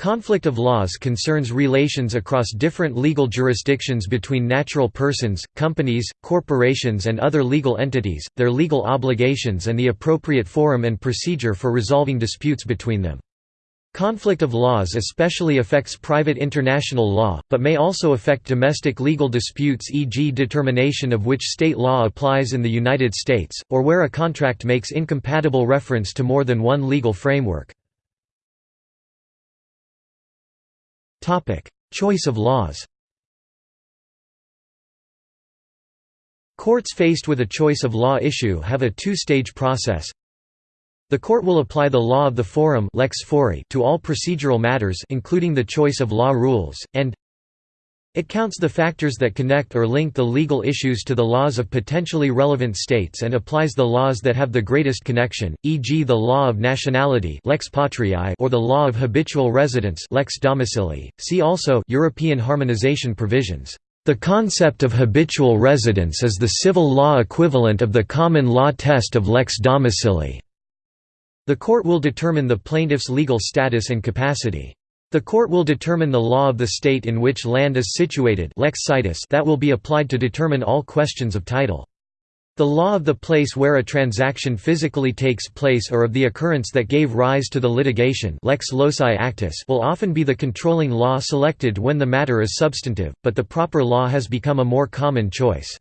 Conflict of laws concerns relations across different legal jurisdictions between natural persons, companies, corporations and other legal entities, their legal obligations and the appropriate forum and procedure for resolving disputes between them. Conflict of laws especially affects private international law, but may also affect domestic legal disputes e.g. determination of which state law applies in the United States, or where a contract makes incompatible reference to more than one legal framework. Choice of laws Courts faced with a choice of law issue have a two-stage process. The court will apply the law of the forum lex fori to all procedural matters including the choice of law rules, and it counts the factors that connect or link the legal issues to the laws of potentially relevant states and applies the laws that have the greatest connection, e.g. the law of nationality lex patriae or the law of habitual residence lex domicilii. See also European harmonization provisions. The concept of habitual residence is the civil law equivalent of the common law test of lex domicilii. The court will determine the plaintiff's legal status and capacity. The court will determine the law of the state in which land is situated lex situs that will be applied to determine all questions of title. The law of the place where a transaction physically takes place or of the occurrence that gave rise to the litigation lex loci actus will often be the controlling law selected when the matter is substantive, but the proper law has become a more common choice.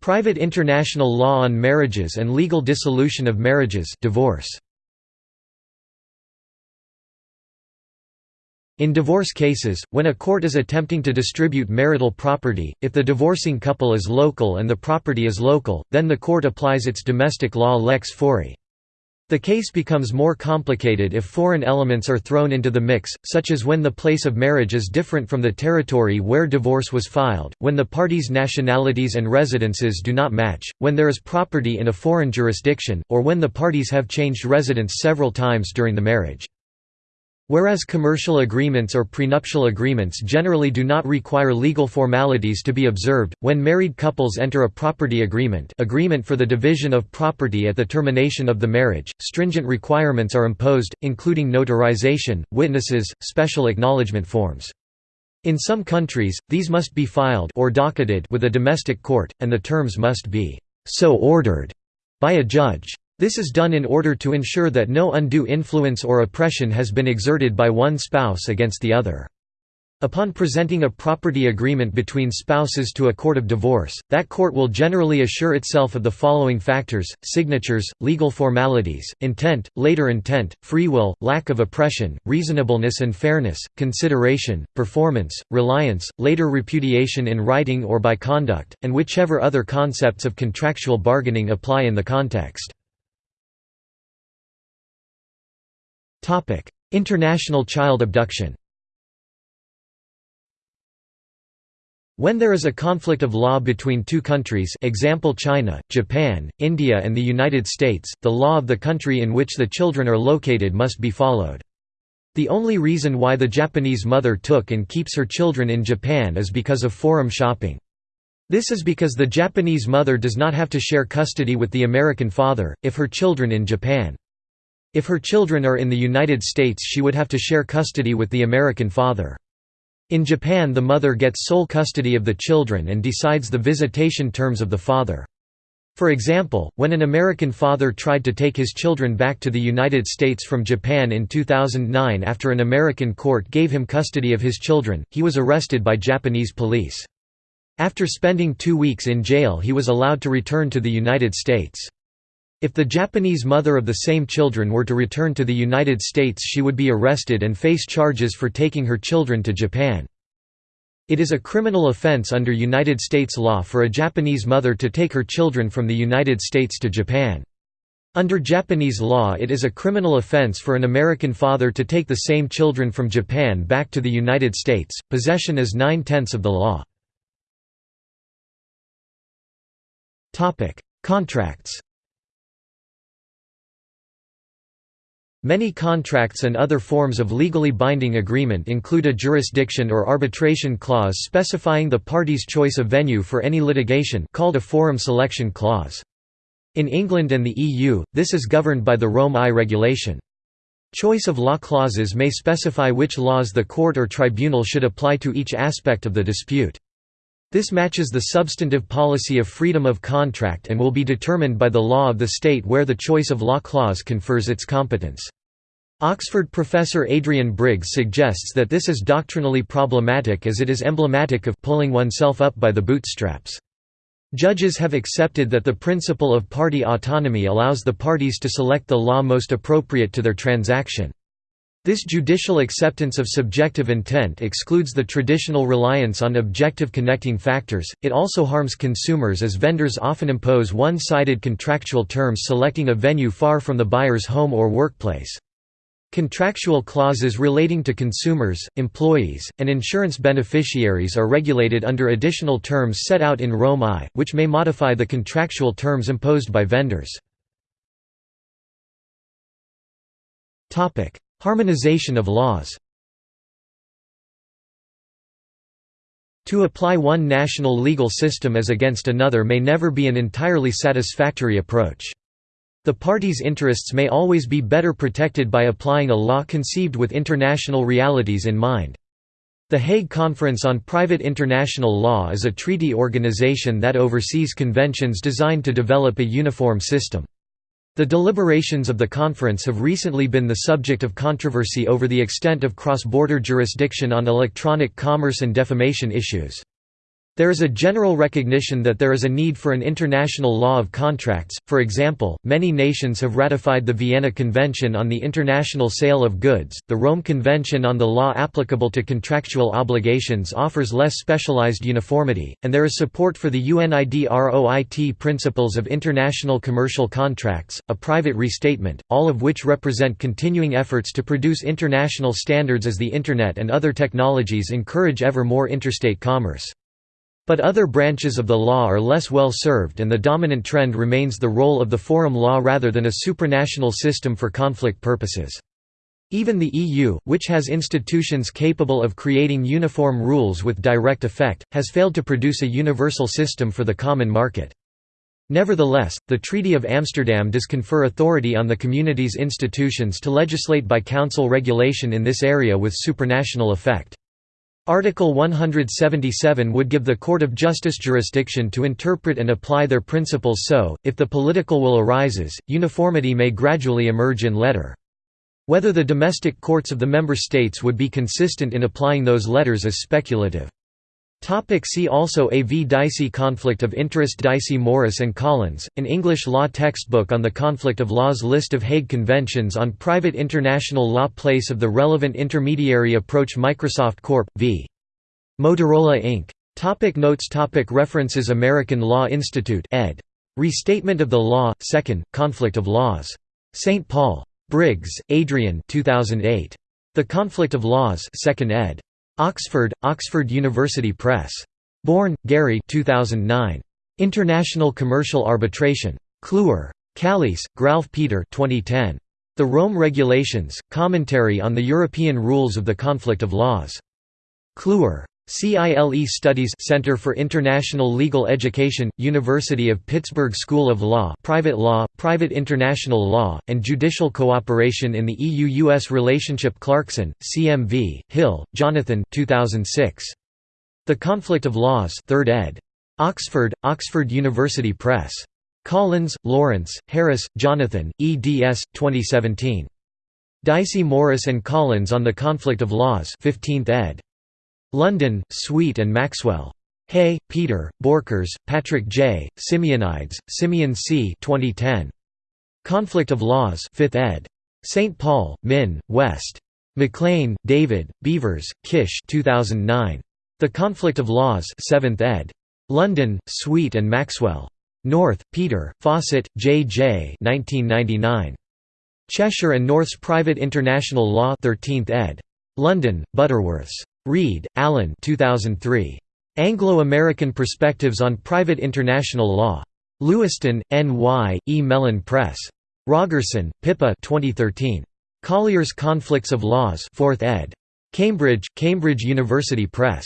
Private international law on marriages and legal dissolution of marriages divorce. In divorce cases, when a court is attempting to distribute marital property, if the divorcing couple is local and the property is local, then the court applies its domestic law lex fori. The case becomes more complicated if foreign elements are thrown into the mix, such as when the place of marriage is different from the territory where divorce was filed, when the parties' nationalities and residences do not match, when there is property in a foreign jurisdiction, or when the parties have changed residence several times during the marriage. Whereas commercial agreements or prenuptial agreements generally do not require legal formalities to be observed, when married couples enter a property agreement agreement for the division of property at the termination of the marriage, stringent requirements are imposed, including notarization, witnesses, special acknowledgement forms. In some countries, these must be filed or docketed with a domestic court, and the terms must be so ordered by a judge. This is done in order to ensure that no undue influence or oppression has been exerted by one spouse against the other. Upon presenting a property agreement between spouses to a court of divorce, that court will generally assure itself of the following factors, signatures, legal formalities, intent, later intent, free will, lack of oppression, reasonableness and fairness, consideration, performance, reliance, later repudiation in writing or by conduct, and whichever other concepts of contractual bargaining apply in the context. International child abduction When there is a conflict of law between two countries example China, Japan, India and the United States, the law of the country in which the children are located must be followed. The only reason why the Japanese mother took and keeps her children in Japan is because of forum shopping. This is because the Japanese mother does not have to share custody with the American father, if her children in Japan. If her children are in the United States she would have to share custody with the American father. In Japan the mother gets sole custody of the children and decides the visitation terms of the father. For example, when an American father tried to take his children back to the United States from Japan in 2009 after an American court gave him custody of his children, he was arrested by Japanese police. After spending two weeks in jail he was allowed to return to the United States. If the Japanese mother of the same children were to return to the United States she would be arrested and face charges for taking her children to Japan. It is a criminal offense under United States law for a Japanese mother to take her children from the United States to Japan. Under Japanese law it is a criminal offense for an American father to take the same children from Japan back to the United States. Possession is nine-tenths of the law. Contracts Many contracts and other forms of legally binding agreement include a jurisdiction or arbitration clause specifying the party's choice of venue for any litigation called a forum selection clause. In England and the EU, this is governed by the Rome I regulation. Choice of law clauses may specify which laws the court or tribunal should apply to each aspect of the dispute. This matches the substantive policy of freedom of contract and will be determined by the law of the state where the choice of law clause confers its competence. Oxford professor Adrian Briggs suggests that this is doctrinally problematic as it is emblematic of pulling oneself up by the bootstraps. Judges have accepted that the principle of party autonomy allows the parties to select the law most appropriate to their transaction. This judicial acceptance of subjective intent excludes the traditional reliance on objective connecting factors. It also harms consumers as vendors often impose one sided contractual terms selecting a venue far from the buyer's home or workplace. Contractual clauses relating to consumers, employees, and insurance beneficiaries are regulated under additional terms set out in Rome I, which may modify the contractual terms imposed by vendors. Harmonization of laws To apply one national legal system as against another may never be an entirely satisfactory approach. The parties' interests may always be better protected by applying a law conceived with international realities in mind. The Hague Conference on Private International Law is a treaty organization that oversees conventions designed to develop a uniform system. The deliberations of the conference have recently been the subject of controversy over the extent of cross-border jurisdiction on electronic commerce and defamation issues. There is a general recognition that there is a need for an international law of contracts, for example, many nations have ratified the Vienna Convention on the International Sale of Goods, the Rome Convention on the law applicable to contractual obligations offers less specialized uniformity, and there is support for the UNIDROIT principles of international commercial contracts, a private restatement, all of which represent continuing efforts to produce international standards as the Internet and other technologies encourage ever more interstate commerce. But other branches of the law are less well served and the dominant trend remains the role of the forum law rather than a supranational system for conflict purposes. Even the EU, which has institutions capable of creating uniform rules with direct effect, has failed to produce a universal system for the common market. Nevertheless, the Treaty of Amsterdam does confer authority on the community's institutions to legislate by council regulation in this area with supranational effect. Article 177 would give the Court of Justice jurisdiction to interpret and apply their principles so, if the political will arises, uniformity may gradually emerge in letter. Whether the domestic courts of the member states would be consistent in applying those letters is speculative. Topic see also A. V. Dicey Conflict of Interest Dicey Morris and Collins, an English law textbook on the conflict of laws List of Hague Conventions on Private International Law Place of the relevant intermediary approach Microsoft Corp. v. Motorola Inc. Topic notes topic References American Law Institute ed. Restatement of the Law, 2nd, Conflict of Laws. St. Paul. Briggs, Adrian 2008. The Conflict of Laws 2nd ed. Oxford, Oxford University Press. Born, Gary 2009. International Commercial Arbitration. Kluwer. Calliess, Gralf Peter 2010. The Rome Regulations, Commentary on the European Rules of the Conflict of Laws. Kluwer. CILE Studies Center for International Legal Education, University of Pittsburgh School of Law Private Law, Private International Law, and Judicial Cooperation in the EU-US Relationship Clarkson, CMV, Hill, Jonathan 2006. The Conflict of Laws 3rd ed. Oxford, Oxford University Press. Collins, Lawrence, Harris, Jonathan, eds. 2017. Dicey Morris and Collins on the Conflict of Laws 15th ed. London, Sweet and Maxwell. Hay, Peter, Borchers, Patrick J., Symeonides, Symeon C. 2010. Conflict of Laws 5th ed. St. Paul, Min, West. McLean, David, Beevers, Kisch 2009. The Conflict of Laws 7th ed. London, Sweet and Maxwell. North, Peter, Fawcett, J. J. 1999. Cheshire and North's Private International Law 13th ed. London, Butterworths. Reid, Alan 2003. Anglo-American Perspectives on Private International Law. Lewiston, N.Y., E. Mellen Press. Rogerson, Pippa 2013. Collier's Conflicts of Laws 4th ed. Cambridge, Cambridge University Press.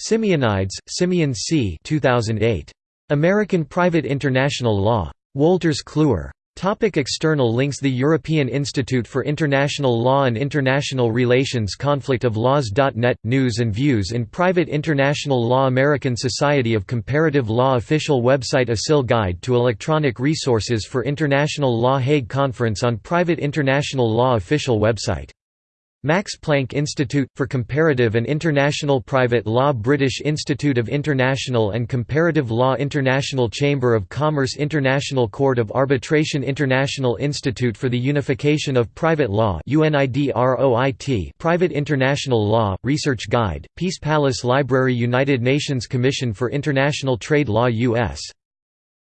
Symeonides, Symeon C. 2008. American Private International Law. Wolters Kluwer Topic external links The European Institute for International Law and International Relations Conflict of Laws.net – News and views in private international law American Society of Comparative Law Official website ASIL Guide to Electronic Resources for International Law Hague Conference on Private International Law Official website Max Planck Institute, for Comparative and International Private Law British Institute of International and Comparative Law International Chamber of Commerce International Court of Arbitration International Institute for the Unification of Private Law Private International Law, Research Guide, Peace Palace Library United Nations Commission for International Trade Law U.S.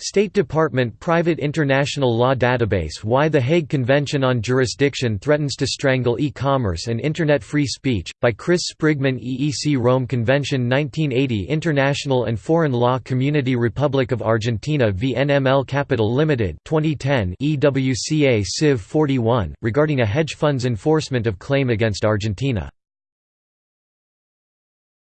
State Department Private International Law Database Why the Hague Convention on Jurisdiction Threatens to Strangle E-Commerce and Internet Free Speech, by Chris Sprigman EEC Rome Convention 1980 International and Foreign Law Community Republic of Argentina v NML Capital Limited 2010 EWCA Civ 41, regarding a hedge fund's enforcement of claim against Argentina